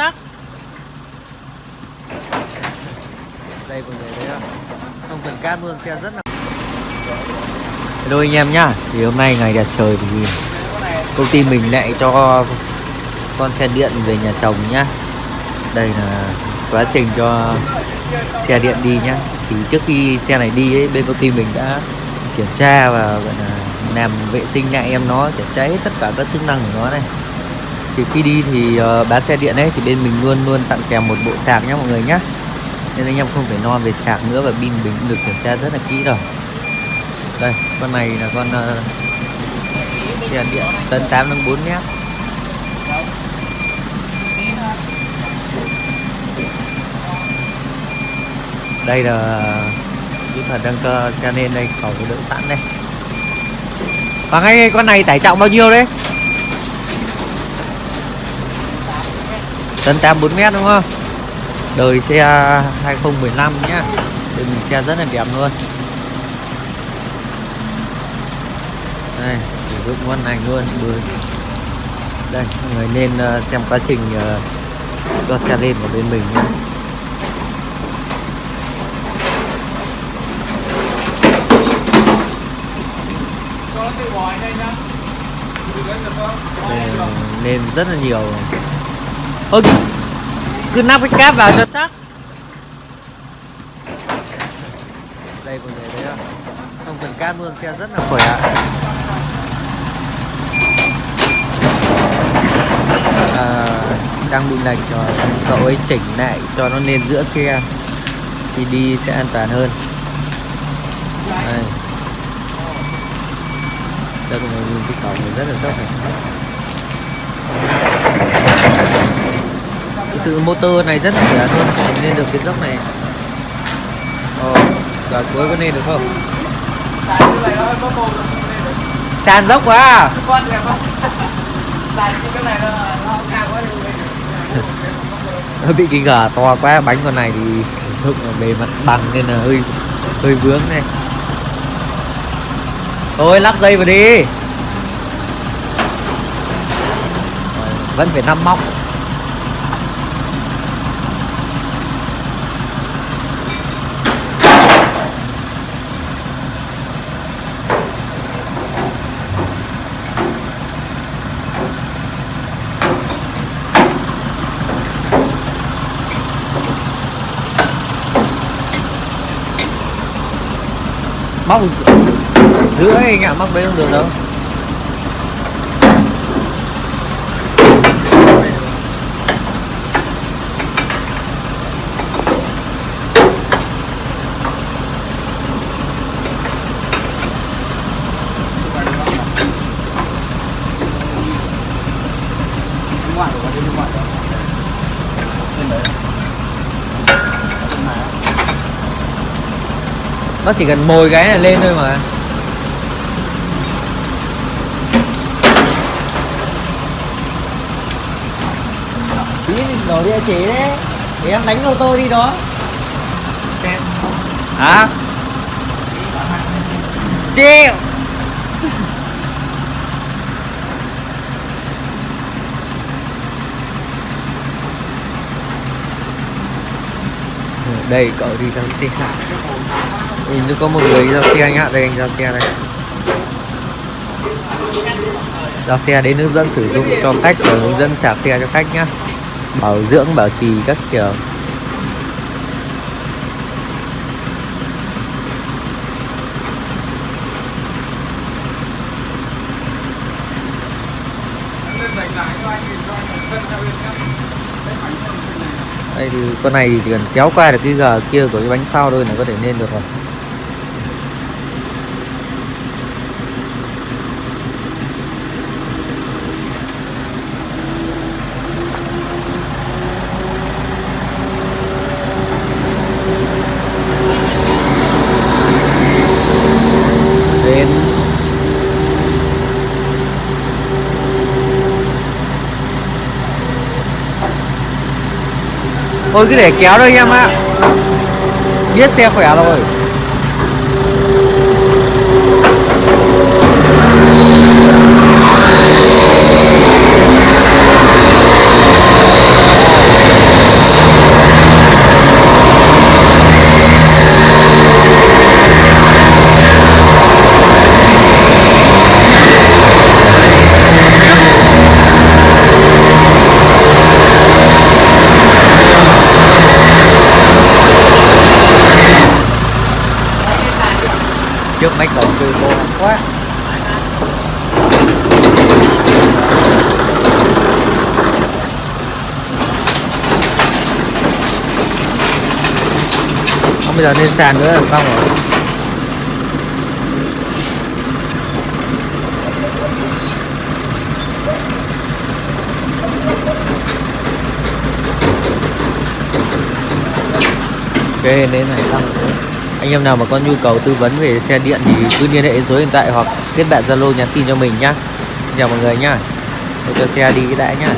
chắc. Đây mọi người thấy không không cần cát luôn xe rất là Hello anh em nhá. Thì hôm nay ngày đẹp trời thì công ty mình lại cho con xe điện về nhà chồng nhá. Đây là quá trình cho xe điện đi nhá. Thì trước khi xe này đi ấy, bên công ty mình đã kiểm tra và gọi là làm vệ sinh lại em nó kiểm tra hết tất cả các chức năng của nó này thì khi đi thì uh, bán xe điện ấy thì bên mình luôn luôn tặng kèm một bộ sạc nhé mọi người nhé nên anh em không phải lo về sạc nữa và pin mình được kiểm tra rất là kỹ rồi. Đây con này là con uh, xe điện tấn 8 nâng 4 mét đây là ờ, kỹ thuật đang cơ xe lên đây khẩu đợi sẵn đây. Và ngay con này tải trọng bao nhiêu đấy? Tấn 84 mét đúng không? Đời xe 2015 nhá. Đời mình xe rất là đẹp luôn. Đây, sử dụng con này luôn. Bơi đây người nên ờ, xem quá trình ờ, cho xe lên của bên mình nhé ờ, nên rất là nhiều ôi cứ nắp cái cáp vào cho chắc. Đây còn người đấy không không cần cáp luôn xe rất là khỏe à, đang bị lệch rồi cậu ấy chỉnh lại cho nó lên giữa xe. Thì đi sẽ an toàn hơn. Đây. Đây còn người nhìn cái cổng rất là dốc này. Sự motor này rất là khỏe luôn lên được cái dốc này. Ồ và cuối có lên được không? Sàn dốc quá à? Nó bị cái gà to quá bánh con này thì sử dụng ở bề mặt bằng nên là hơi hơi vướng này. Thôi lắc dây vào đi. Vẫn phải năm móc móc giữa anh ạ móc bên không được đâu? Nó chỉ cần mồi cái này lên thôi mà. Tí đổ địa chỉ đấy. Để em đánh ô tô đi đó. Hả? Chịu. Đây cậu đi sang xe nhìn có một người giao xe anh ạ, đây anh giao xe đây. Giao xe đến hướng dẫn sử dụng cho khách và hướng dẫn sạc xe cho khách nhá. Bảo dưỡng, bảo trì các kiểu. Đây thì con này thì chỉ cần kéo qua được cái gờ kia của cái bánh sau thôi là có thể lên được rồi đến thôi cứ để kéo thôi em ạ. Biết xe khỏe rồi. Trước mấy cậu chưa cô quá. Không, bây giờ lên sàn nữa là xong rồi. Ok nên này xong rồi anh em nào mà có nhu cầu tư vấn về xe điện thì cứ liên hệ số hiện tại hoặc kết bạn zalo nhắn tin cho mình nhá. Xin chào mọi người nhá. Tôi cho xe đi cái đã nhá.